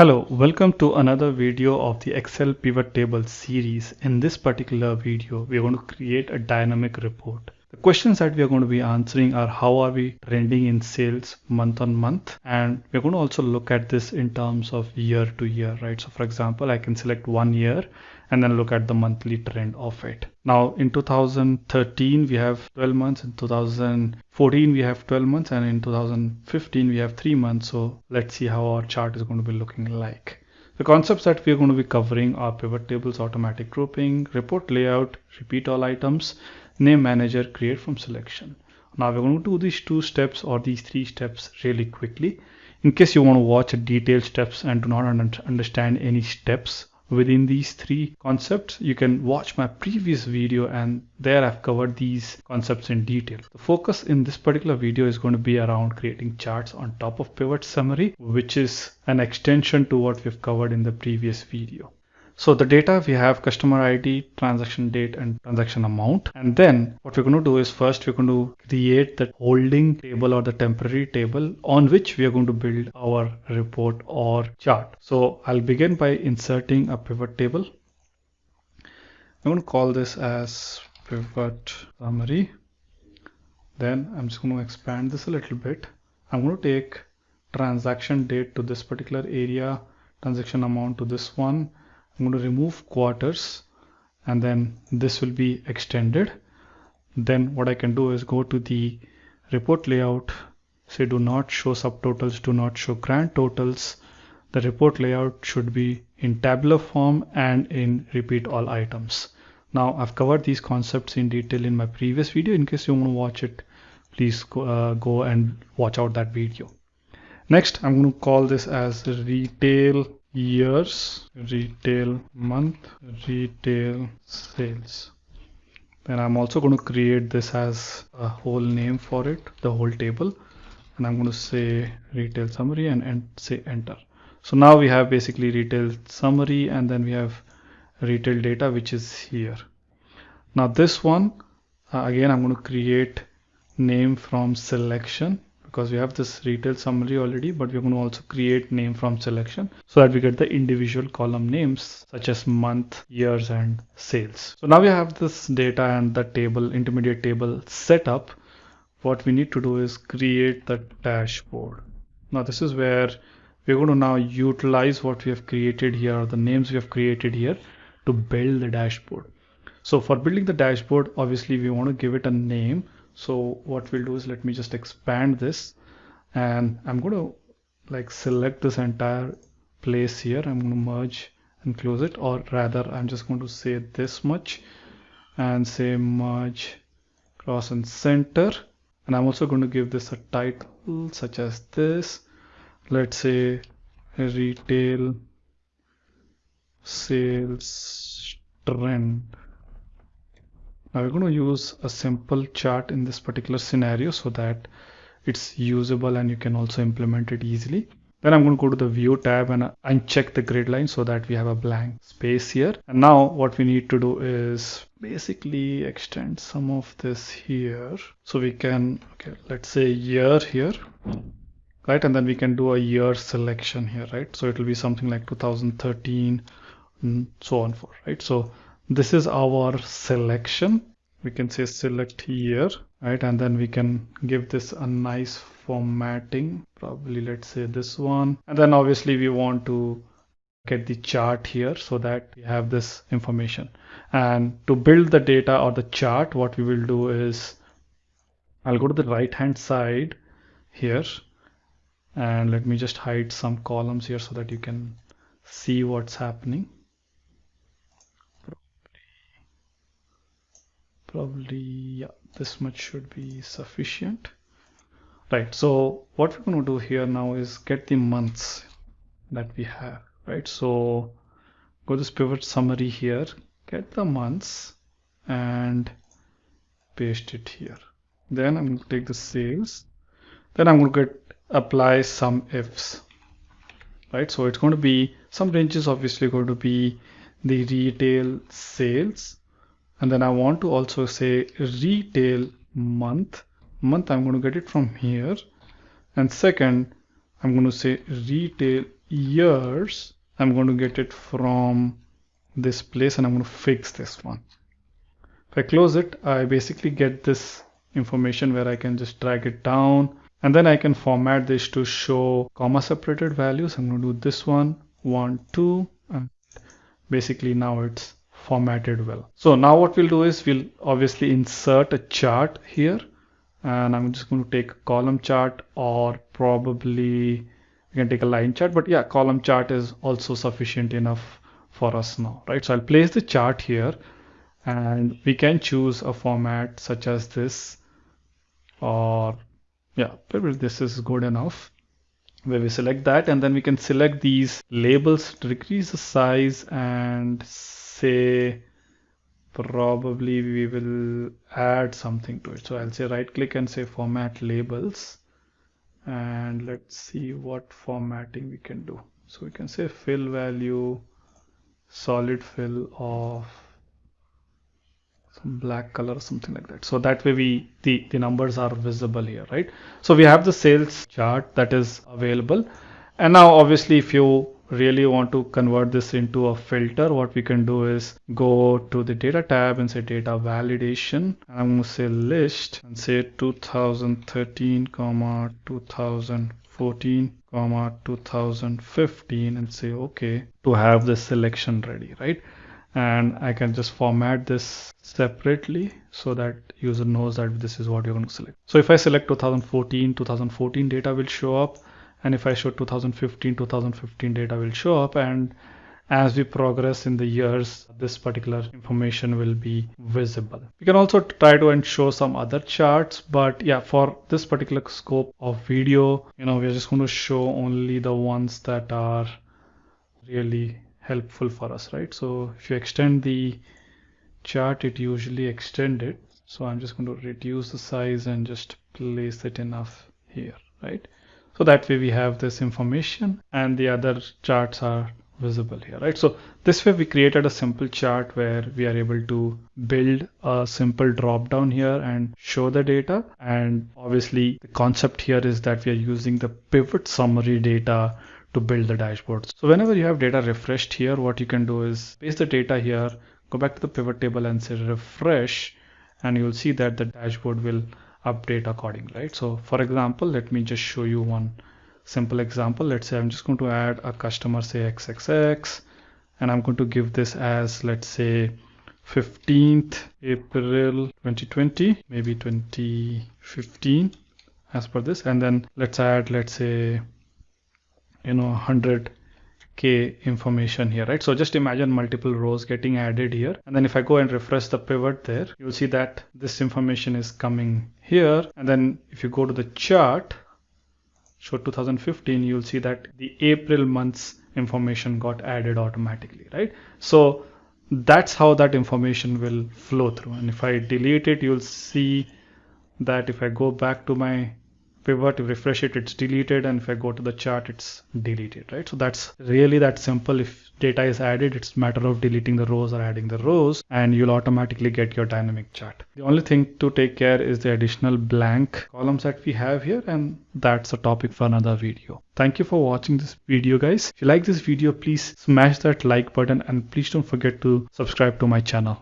Hello, welcome to another video of the Excel pivot table series. In this particular video, we are going to create a dynamic report. The questions that we are going to be answering are how are we trending in sales month on month? And we're going to also look at this in terms of year to year, right? So for example, I can select one year and then look at the monthly trend of it. Now in 2013, we have 12 months. In 2014, we have 12 months. And in 2015, we have three months. So let's see how our chart is going to be looking like. The concepts that we're going to be covering are pivot tables, automatic grouping, report layout, repeat all items, name manager, create from selection. Now we're going to do these two steps or these three steps really quickly. In case you want to watch detailed steps and do not understand any steps within these three concepts, you can watch my previous video and there I've covered these concepts in detail. The focus in this particular video is going to be around creating charts on top of pivot summary, which is an extension to what we've covered in the previous video. So the data we have customer ID, transaction date and transaction amount. And then what we're going to do is first we're going to create the holding table or the temporary table on which we are going to build our report or chart. So I'll begin by inserting a pivot table. I'm going to call this as pivot summary. Then I'm just going to expand this a little bit. I'm going to take transaction date to this particular area, transaction amount to this one, I'm going to remove quarters and then this will be extended. Then what I can do is go to the report layout say do not show subtotals do not show grand totals. The report layout should be in tabular form and in repeat all items. Now I've covered these concepts in detail in my previous video. In case you want to watch it please go, uh, go and watch out that video. Next I'm going to call this as retail years retail month retail sales. Then I'm also going to create this as a whole name for it the whole table. And I'm going to say retail summary and, and say enter. So now we have basically retail summary and then we have retail data which is here. Now this one uh, again I'm going to create name from selection because we have this retail summary already but we're going to also create name from selection so that we get the individual column names such as month years and sales. So now we have this data and the table intermediate table set up. What we need to do is create the dashboard. Now this is where we're going to now utilize what we have created here the names we have created here to build the dashboard. So for building the dashboard obviously we want to give it a name so what we'll do is let me just expand this. And I'm going to like select this entire place here. I'm going to merge and close it. Or rather I'm just going to say this much and say merge cross and center. And I'm also going to give this a title such as this. Let's say retail sales trend now we're going to use a simple chart in this particular scenario so that it's usable and you can also implement it easily. Then I'm going to go to the view tab and uh, uncheck the grid line so that we have a blank space here. And now what we need to do is basically extend some of this here. So we can, okay, let's say year here, right? And then we can do a year selection here, right? So it will be something like 2013 and so on for, right? So this is our selection. We can say select here right? And then we can give this a nice formatting. Probably let's say this one. And then obviously we want to get the chart here so that we have this information. And to build the data or the chart what we will do is I'll go to the right hand side here. And let me just hide some columns here so that you can see what's happening probably yeah this much should be sufficient. Right so what we're going to do here now is get the months that we have right? So go to this pivot summary here get the months and paste it here. Then I'm going to take the sales. Then I'm going to get apply SUMIFS right? So it's going to be some ranges obviously going to be the retail sales and then I want to also say retail month. Month I'm going to get it from here. And second I'm going to say retail years. I'm going to get it from this place and I'm going to fix this one. If I close it I basically get this information where I can just drag it down. And then I can format this to show comma separated values. I'm going to do this one one two and basically now it's formatted well. So now what we'll do is we'll obviously insert a chart here. And I'm just going to take a column chart or probably we can take a line chart but yeah column chart is also sufficient enough for us now right? So I'll place the chart here and we can choose a format such as this or yeah this is good enough where we select that. And then we can select these labels to decrease the size and say probably we will add something to it. So I'll say right click and say format labels. And let's see what formatting we can do. So we can say fill value solid fill of some black color or something like that. So that way we the the numbers are visible here right? So we have the sales chart that is available. And now obviously if you really want to convert this into a filter what we can do is go to the data tab and say data validation i'm going to say list and say 2013 comma 2014 comma 2015 and say okay to have the selection ready right and I can just format this separately so that user knows that this is what you're going to select. So if I select 2014, 2014 data will show up and if I show 2015 2015 data will show up. And as we progress in the years this particular information will be visible. We can also try to and show some other charts. But yeah for this particular scope of video you know we're just going to show only the ones that are really helpful for us right? So if you extend the chart it usually extend it. So I'm just going to reduce the size and just place it enough here right so that way we have this information and the other charts are visible here right? So this way we created a simple chart where we are able to build a simple drop down here and show the data. And obviously the concept here is that we are using the pivot summary data to build the dashboard. So whenever you have data refreshed here what you can do is paste the data here go back to the pivot table and say refresh and you'll see that the dashboard will update accordingly right? So for example let me just show you one simple example. Let's say I'm just going to add a customer say XXX and I'm going to give this as let's say 15th April 2020 maybe 2015 as per this. And then let's add let's say you know 100 k information here right? So just imagine multiple rows getting added here. And then if i go and refresh the pivot there you'll see that this information is coming here and then if you go to the chart show 2015 you'll see that the april month's information got added automatically right? So that's how that information will flow through. And if i delete it you'll see that if i go back to my pivot refresh it it's deleted and if i go to the chart it's deleted right? So that's really that simple. If data is added it's matter of deleting the rows or adding the rows and you'll automatically get your dynamic chart. The only thing to take care is the additional blank columns that we have here and that's a topic for another video. Thank you for watching this video guys. If you like this video please smash that like button and please don't forget to subscribe to my channel